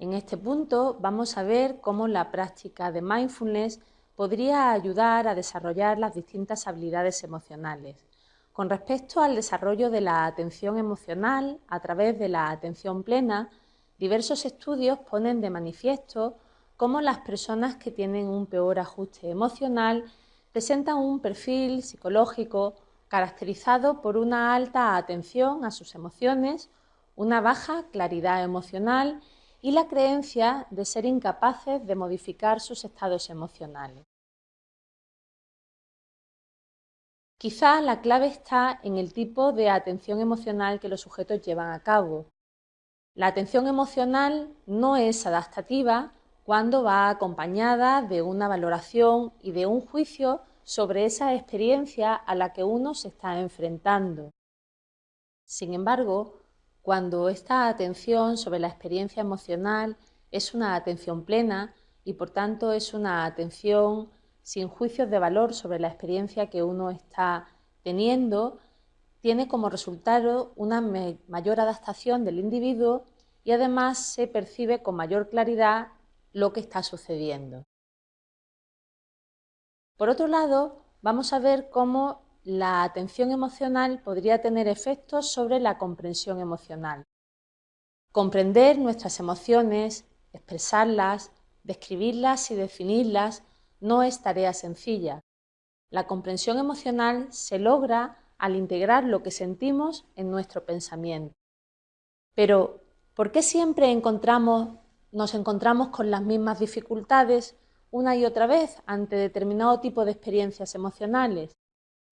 En este punto vamos a ver cómo la práctica de mindfulness podría ayudar a desarrollar las distintas habilidades emocionales. Con respecto al desarrollo de la atención emocional a través de la atención plena, diversos estudios ponen de manifiesto cómo las personas que tienen un peor ajuste emocional presentan un perfil psicológico caracterizado por una alta atención a sus emociones, una baja claridad emocional y la creencia de ser incapaces de modificar sus estados emocionales. Quizá la clave está en el tipo de atención emocional que los sujetos llevan a cabo. La atención emocional no es adaptativa cuando va acompañada de una valoración y de un juicio sobre esa experiencia a la que uno se está enfrentando. Sin embargo, cuando esta atención sobre la experiencia emocional es una atención plena y por tanto es una atención sin juicios de valor sobre la experiencia que uno está teniendo, tiene como resultado una mayor adaptación del individuo y además se percibe con mayor claridad lo que está sucediendo. Por otro lado, vamos a ver cómo la atención emocional podría tener efectos sobre la comprensión emocional. Comprender nuestras emociones, expresarlas, describirlas y definirlas no es tarea sencilla. La comprensión emocional se logra al integrar lo que sentimos en nuestro pensamiento. Pero, ¿por qué siempre nos encontramos con las mismas dificultades una y otra vez ante determinado tipo de experiencias emocionales?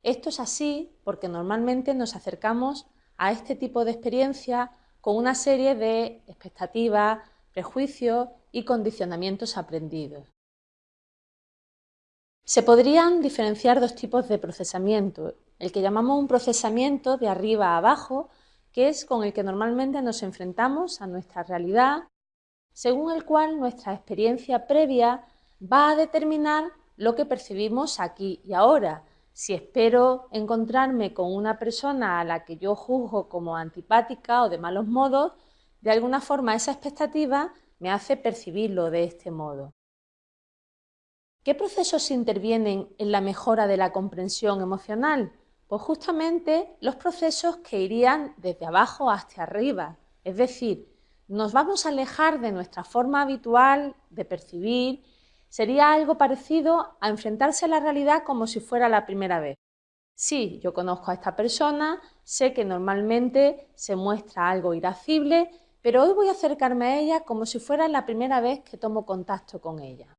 Esto es así porque normalmente nos acercamos a este tipo de experiencia con una serie de expectativas, prejuicios y condicionamientos aprendidos. Se podrían diferenciar dos tipos de procesamiento, el que llamamos un procesamiento de arriba a abajo, que es con el que normalmente nos enfrentamos a nuestra realidad, según el cual nuestra experiencia previa va a determinar lo que percibimos aquí y ahora. Si espero encontrarme con una persona a la que yo juzgo como antipática o de malos modos, de alguna forma esa expectativa me hace percibirlo de este modo. ¿Qué procesos intervienen en la mejora de la comprensión emocional? Pues justamente los procesos que irían desde abajo hacia arriba, es decir, nos vamos a alejar de nuestra forma habitual de percibir, sería algo parecido a enfrentarse a la realidad como si fuera la primera vez. Sí, yo conozco a esta persona, sé que normalmente se muestra algo irascible, pero hoy voy a acercarme a ella como si fuera la primera vez que tomo contacto con ella.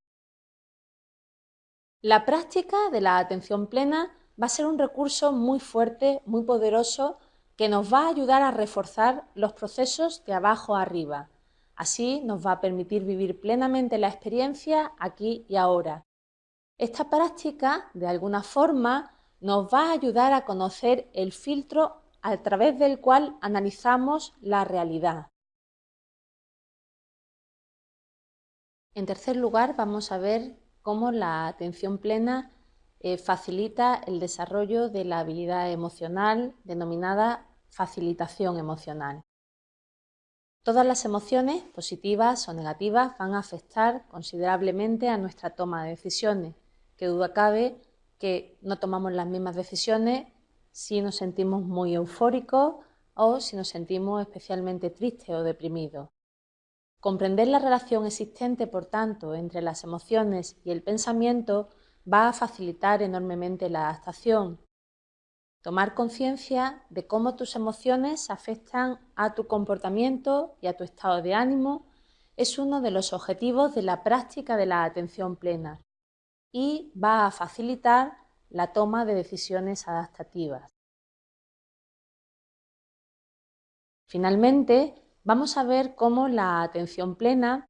La práctica de la atención plena va a ser un recurso muy fuerte, muy poderoso, que nos va a ayudar a reforzar los procesos de abajo a arriba. Así nos va a permitir vivir plenamente la experiencia aquí y ahora. Esta práctica, de alguna forma, nos va a ayudar a conocer el filtro a través del cual analizamos la realidad. En tercer lugar, vamos a ver cómo la atención plena eh, facilita el desarrollo de la habilidad emocional denominada facilitación emocional. Todas las emociones, positivas o negativas, van a afectar considerablemente a nuestra toma de decisiones. Que duda cabe que no tomamos las mismas decisiones si nos sentimos muy eufóricos o si nos sentimos especialmente tristes o deprimidos. Comprender la relación existente, por tanto, entre las emociones y el pensamiento va a facilitar enormemente la adaptación. Tomar conciencia de cómo tus emociones afectan a tu comportamiento y a tu estado de ánimo es uno de los objetivos de la práctica de la atención plena y va a facilitar la toma de decisiones adaptativas. Finalmente, vamos a ver cómo la atención plena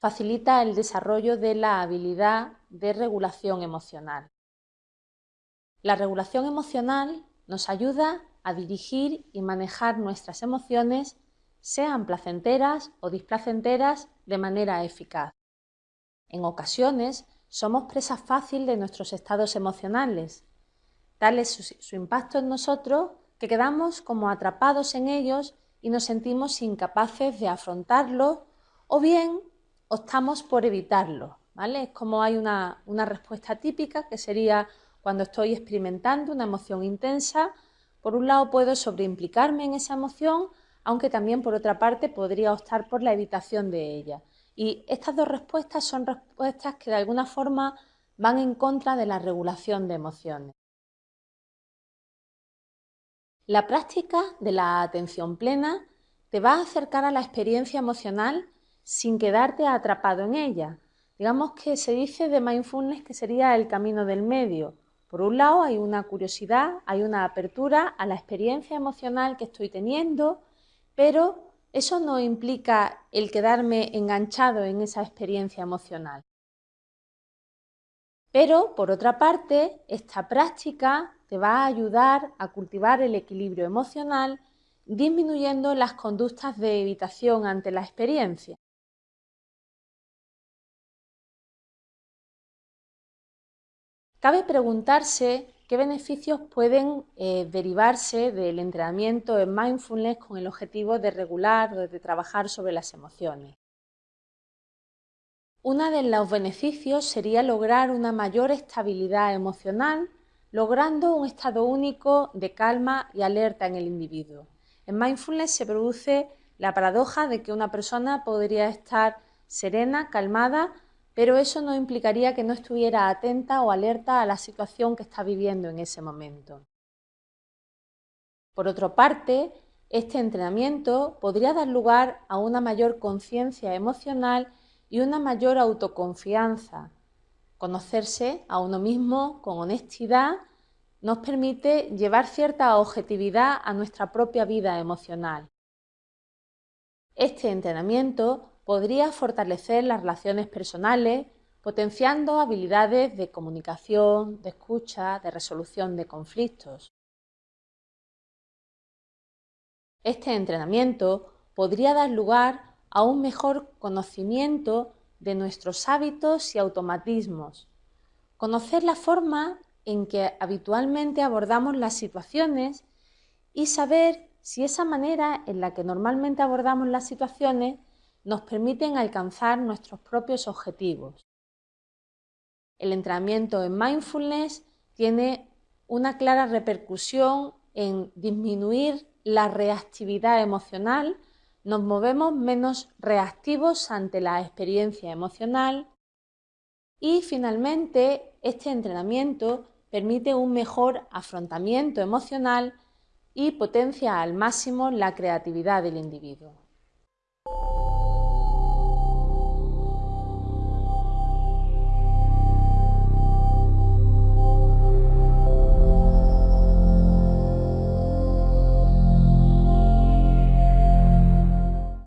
facilita el desarrollo de la habilidad de regulación emocional. La regulación emocional nos ayuda a dirigir y manejar nuestras emociones, sean placenteras o displacenteras, de manera eficaz. En ocasiones somos presa fácil de nuestros estados emocionales. Tal es su, impacto en nosotros que quedamos como atrapados en ellos y nos sentimos incapaces de afrontarlo o bien optamos por evitarlo. ¿vale? Es como hay una, una respuesta típica que sería cuando estoy experimentando una emoción intensa, por un lado puedo sobreimplicarme en esa emoción, aunque también por otra parte podría optar por la evitación de ella. Y estas dos respuestas son respuestas que de alguna forma van en contra de la regulación de emociones. La práctica de la atención plena te va a acercar a la experiencia emocional sin quedarte atrapado en ella. Digamos que se dice de mindfulness que sería el camino del medio. Por un lado hay una curiosidad, hay una apertura a la experiencia emocional que estoy teniendo, pero eso no implica el quedarme enganchado en esa experiencia emocional. Pero, por otra parte, esta práctica te va a ayudar a cultivar el equilibrio emocional, disminuyendo las conductas de evitación ante la experiencia. Cabe preguntarse qué beneficios pueden eh, derivarse del entrenamiento en mindfulness con el objetivo de regular o de trabajar sobre las emociones. Uno de los beneficios sería lograr una mayor estabilidad emocional, logrando un estado único de calma y alerta en el individuo. En mindfulness se produce la paradoja de que una persona podría estar serena, calmada, pero eso no implicaría que no estuviera atenta o alerta a la situación que está viviendo en ese momento. Por otra parte, este entrenamiento podría dar lugar a una mayor conciencia emocional y una mayor autoconfianza. Conocerse a uno mismo con honestidad nos permite llevar cierta objetividad a nuestra propia vida emocional. Este entrenamiento podría fortalecer las relaciones personales, potenciando habilidades de comunicación, de escucha, de resolución de conflictos. Este entrenamiento podría dar lugar a un mejor conocimiento de nuestros hábitos y automatismos, conocer la forma en que habitualmente abordamos las situaciones y saber si esa manera en la que normalmente abordamos las situaciones nos permiten alcanzar nuestros propios objetivos. El entrenamiento en mindfulness tiene una clara repercusión en disminuir la reactividad emocional, nos movemos menos reactivos ante la experiencia emocional y finalmente este entrenamiento permite un mejor afrontamiento emocional y potencia al máximo la creatividad del individuo.